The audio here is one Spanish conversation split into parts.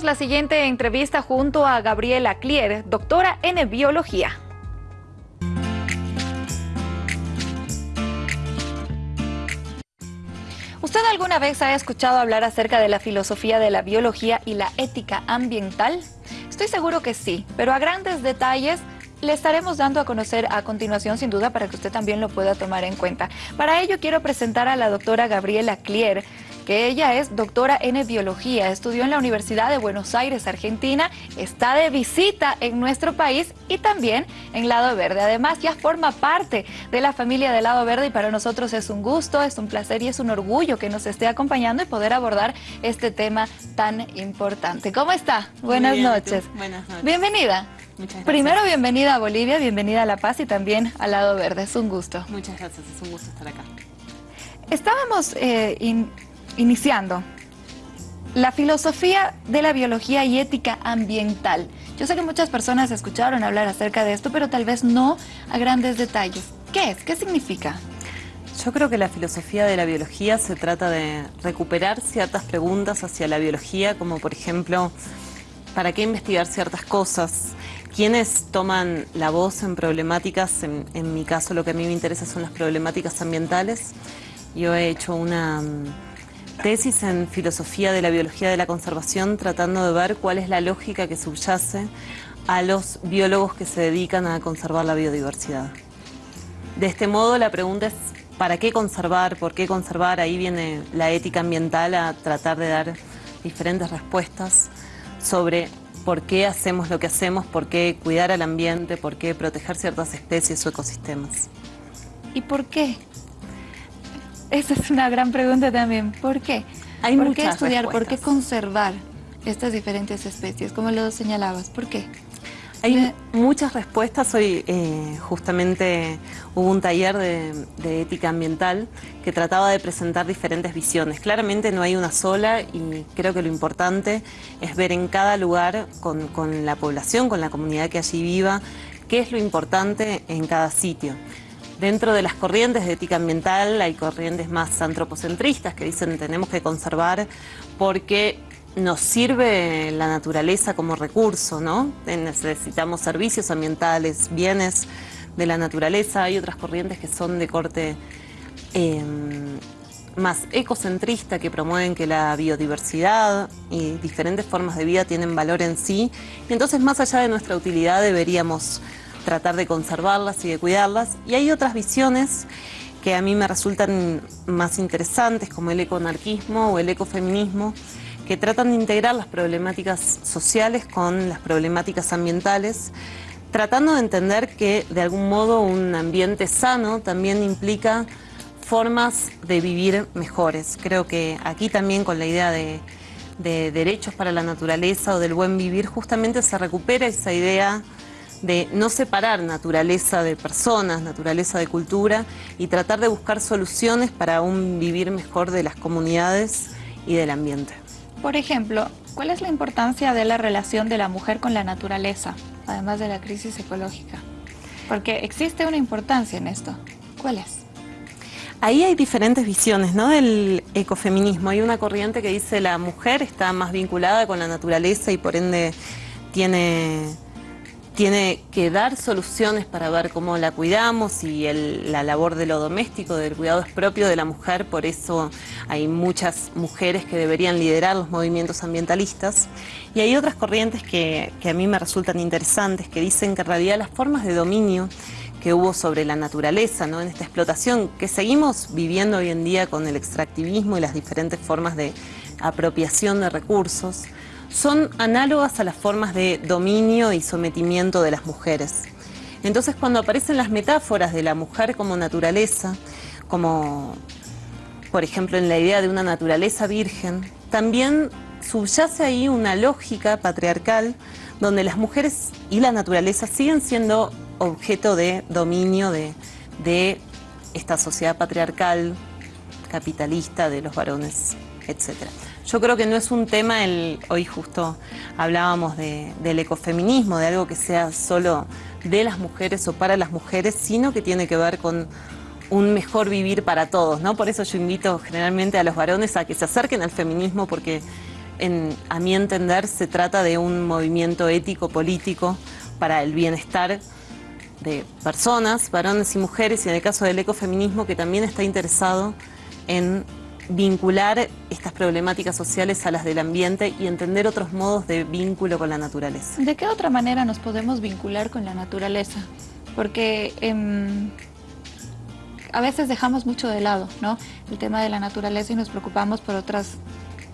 La siguiente entrevista junto a Gabriela Clier, doctora en biología. ¿Usted alguna vez ha escuchado hablar acerca de la filosofía de la biología y la ética ambiental? Estoy seguro que sí, pero a grandes detalles le estaremos dando a conocer a continuación, sin duda, para que usted también lo pueda tomar en cuenta. Para ello quiero presentar a la doctora Gabriela Clier, que ella es doctora en biología, estudió en la Universidad de Buenos Aires, Argentina, está de visita en nuestro país y también en Lado Verde. Además, ya forma parte de la familia de Lado Verde y para nosotros es un gusto, es un placer y es un orgullo que nos esté acompañando y poder abordar este tema tan importante. ¿Cómo está? Buenas noches. Buenas noches. Bienvenida. Primero, bienvenida a Bolivia, bienvenida a La Paz y también al Lado Verde. Es un gusto. Muchas gracias, es un gusto estar acá. Estábamos eh, in- iniciando la filosofía de la biología y ética ambiental. Yo sé que muchas personas escucharon hablar acerca de esto, pero tal vez no a grandes detalles. ¿Qué es? ¿Qué significa? Yo creo que la filosofía de la biología se trata de recuperar ciertas preguntas hacia la biología, como por ejemplo, ¿para qué investigar ciertas cosas? ¿Quiénes toman la voz en problemáticas? En, en mi caso lo que a mí me interesa son las problemáticas ambientales. Yo he hecho una tesis en filosofía de la biología de la conservación tratando de ver cuál es la lógica que subyace a los biólogos que se dedican a conservar la biodiversidad. De este modo la pregunta es ¿para qué conservar? ¿Por qué conservar? Ahí viene la ética ambiental a tratar de dar diferentes respuestas sobre por qué hacemos lo que hacemos, por qué cuidar al ambiente, por qué proteger ciertas especies o ecosistemas. ¿Y por qué? Esa es una gran pregunta también. ¿Por qué? Hay ¿Por qué estudiar? ¿Por qué conservar estas diferentes especies? Como lo señalabas, ¿por qué? Hay Me- muchas respuestas. Hoy eh, justamente hubo un taller de, de ética ambiental que trataba de presentar diferentes visiones. Claramente no hay una sola y creo que lo importante es ver en cada lugar con, con la población, con la comunidad que allí viva, qué es lo importante en cada sitio. Dentro de las corrientes de ética ambiental hay corrientes más antropocentristas que dicen tenemos que conservar porque nos sirve la naturaleza como recurso, ¿no? Necesitamos servicios ambientales, bienes de la naturaleza. Hay otras corrientes que son de corte eh, más ecocentrista, que promueven que la biodiversidad y diferentes formas de vida tienen valor en sí. Y entonces, más allá de nuestra utilidad, deberíamos tratar de conservarlas y de cuidarlas. Y hay otras visiones que a mí me resultan más interesantes, como el ecoanarquismo o el ecofeminismo, que tratan de integrar las problemáticas sociales con las problemáticas ambientales, tratando de entender que de algún modo un ambiente sano también implica formas de vivir mejores. Creo que aquí también con la idea de, de derechos para la naturaleza o del buen vivir, justamente se recupera esa idea de no separar naturaleza de personas, naturaleza de cultura y tratar de buscar soluciones para un vivir mejor de las comunidades y del ambiente. Por ejemplo, ¿cuál es la importancia de la relación de la mujer con la naturaleza, además de la crisis ecológica? Porque existe una importancia en esto. ¿Cuál es? Ahí hay diferentes visiones ¿no? del ecofeminismo. Hay una corriente que dice la mujer está más vinculada con la naturaleza y por ende tiene, tiene que dar soluciones para ver cómo la cuidamos y la labor de lo doméstico, del cuidado es propio de la mujer, por eso hay muchas mujeres que deberían liderar los movimientos ambientalistas. Y hay otras corrientes que, que a mí me resultan interesantes, que dicen que en realidad las formas de dominio que hubo sobre la naturaleza, ¿no? en esta explotación que seguimos viviendo hoy en día con el extractivismo y las diferentes formas de apropiación de recursos, son análogas a las formas de dominio y sometimiento de las mujeres. Entonces cuando aparecen las metáforas de la mujer como naturaleza, como por ejemplo en la idea de una naturaleza virgen, también subyace ahí una lógica patriarcal donde las mujeres y la naturaleza siguen siendo objeto de dominio de, de esta sociedad patriarcal, capitalista, de los varones, etc. Yo creo que no es un tema, el, hoy justo hablábamos de- del ecofeminismo, de algo que sea solo de las mujeres o para las mujeres, sino que tiene que ver con un mejor vivir para todos, ¿no? Por eso yo invito generalmente a los varones a que se acerquen al feminismo porque a mi entender, se trata de un movimiento ético-político para el bienestar de personas, varones y mujeres, y en el caso del ecofeminismo, que también está interesado en vincular estas problemáticas sociales a las del ambiente y entender otros modos de vínculo con la naturaleza. ¿De qué otra manera nos podemos vincular con la naturaleza? Porque em, a veces dejamos mucho de lado ¿no? el tema de la naturaleza y nos preocupamos por otras,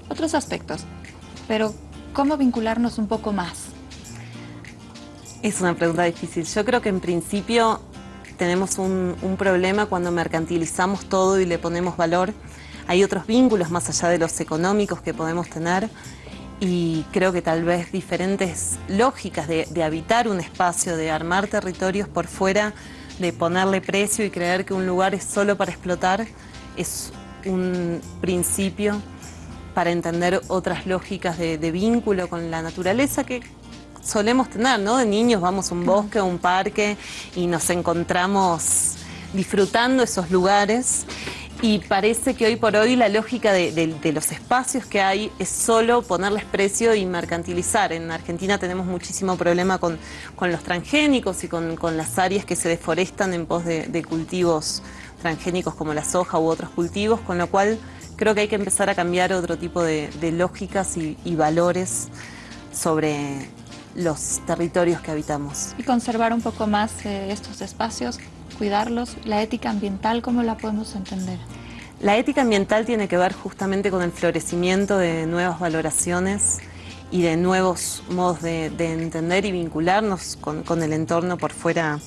otros aspectos. Pero, ¿cómo vincularnos un poco más? Es una pregunta difícil. Yo creo que en principio tenemos un, un problema cuando mercantilizamos todo y le ponemos valor hay otros vínculos más allá de los económicos que podemos tener y creo que tal vez diferentes lógicas de, habitar un espacio, de armar territorios por fuera, de ponerle precio y creer que un lugar es solo para explotar, es un principio para entender otras lógicas de, de vínculo con la naturaleza que solemos tener, ¿no? De niños vamos a un bosque o un parque y nos encontramos disfrutando esos lugares y parece que hoy por hoy la lógica de, los espacios que hay es solo ponerles precio y mercantilizar. En Argentina tenemos muchísimo problema con, los transgénicos y con, las áreas que se deforestan en pos de, cultivos transgénicos como la soja u otros cultivos, con lo cual creo que hay que empezar a cambiar otro tipo de, lógicas y, valores sobre los territorios que habitamos. Y conservar un poco más eh, estos espacios cuidarlos, la ética ambiental, ¿cómo la podemos entender? La ética ambiental tiene que ver justamente con el florecimiento de nuevas valoraciones y de nuevos modos de, entender y vincularnos con, el entorno por fuera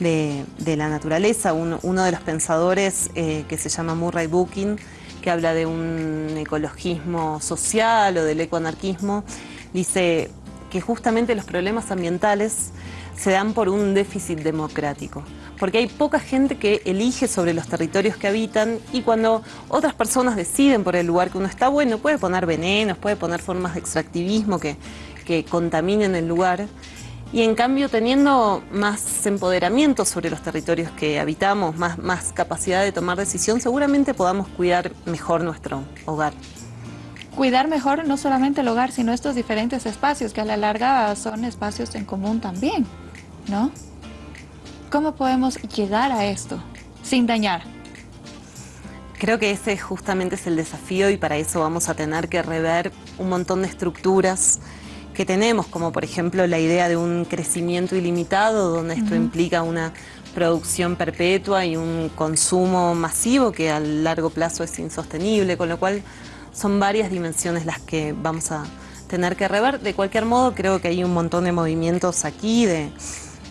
de, la naturaleza. Uno, de los pensadores eh, que se llama Murray Booking, que habla de un ecologismo social o del ecoanarquismo, dice que justamente los problemas ambientales se dan por un déficit democrático, porque hay poca gente que elige sobre los territorios que habitan y cuando otras personas deciden por el lugar que uno está, bueno, puede poner venenos, puede poner formas de extractivismo que, que contaminen el lugar, y en cambio teniendo más empoderamiento sobre los territorios que habitamos, más, más capacidad de tomar decisión, seguramente podamos cuidar mejor nuestro hogar cuidar mejor no solamente el hogar, sino estos diferentes espacios, que a la larga son espacios en común también. ¿no? ¿Cómo podemos llegar a esto sin dañar? Creo que ese justamente es el desafío y para eso vamos a tener que rever un montón de estructuras que tenemos, como por ejemplo la idea de un crecimiento ilimitado, donde esto implica una producción perpetua y un consumo masivo que a largo plazo es insostenible, con lo cual son varias dimensiones las que vamos a tener que rever. De cualquier modo, creo que hay un montón de movimientos aquí de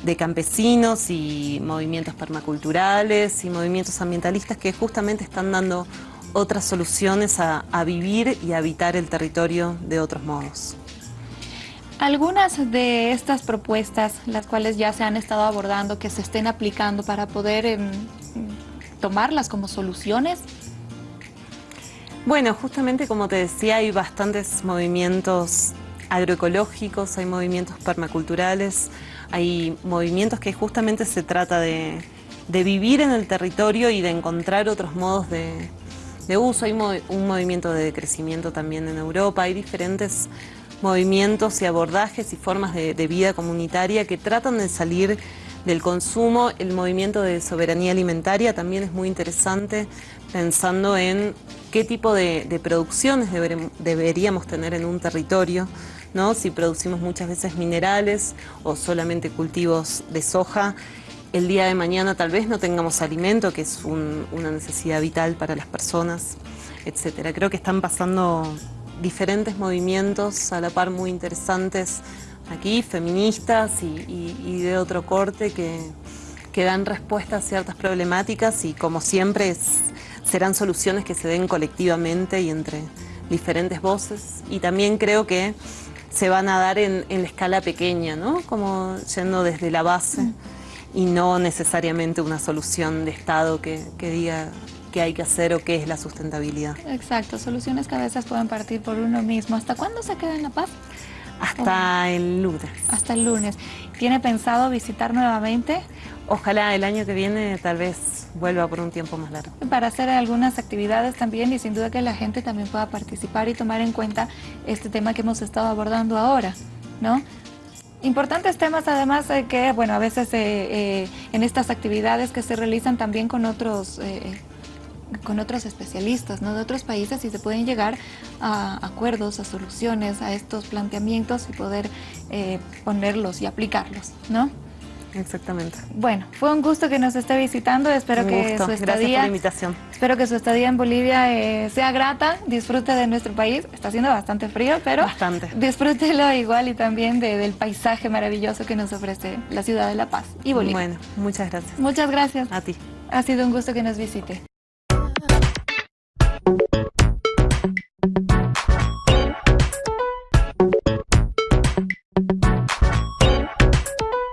de campesinos y movimientos permaculturales y movimientos ambientalistas que justamente están dando otras soluciones a, vivir y habitar el territorio de otros modos. Algunas de estas propuestas, las cuales ya se han estado abordando, que se estén aplicando para poder em, tomarlas como soluciones. Bueno, justamente como te decía, hay bastantes movimientos agroecológicos, hay movimientos permaculturales, hay movimientos que justamente se trata de, vivir en el territorio y de encontrar otros modos de, uso. Hay un movimiento de crecimiento también en Europa, hay diferentes movimientos y abordajes y formas de, vida comunitaria que tratan de salir del consumo. El movimiento de soberanía alimentaria también es muy interesante, pensando en qué tipo de, producciones deberíamos tener en un territorio si producimos muchas veces minerales o solamente cultivos de soja, el día de mañana tal vez no tengamos alimento, que es una necesidad vital para las personas, etc. Creo que están pasando diferentes movimientos a la par muy interesantes aquí, feministas y, de otro corte que, dan respuesta a ciertas problemáticas y como siempre serán soluciones que se den colectivamente y entre diferentes voces y también creo que se van a dar en, la escala pequeña, ¿no? Como yendo desde la base y no necesariamente una solución de Estado que, diga qué hay que hacer o qué es la sustentabilidad. Exacto, soluciones que a veces pueden partir por uno mismo. ¿Hasta cuándo se queda en la paz? Hasta el lunes. Hasta el lunes. ¿Tiene pensado visitar nuevamente? Ojalá el año que viene tal vez vuelva por un tiempo más largo. Para hacer algunas actividades también y sin duda que la gente también pueda participar y tomar en cuenta este tema que hemos estado abordando ahora, ¿no? Importantes temas además eh, que, bueno, a veces eh, eh, en estas actividades que se realizan también con otros con otros especialistas ¿no? de otros países y se pueden llegar a acuerdos, a soluciones, a estos planteamientos y poder ponerlos y aplicarlos, ¿no? Exactamente. Bueno, fue un gusto que nos esté visitando. Espero que su estadía. Gracias por la invitación. Espero que su estadía en Bolivia eh, sea grata, disfrute de nuestro país. Está haciendo bastante frío, pero bastante. disfrútelo igual y también del paisaje maravilloso que nos ofrece la ciudad de La Paz y Bolivia. Bueno, muchas gracias. Muchas gracias. A ti. Ha sido un gusto que nos visite.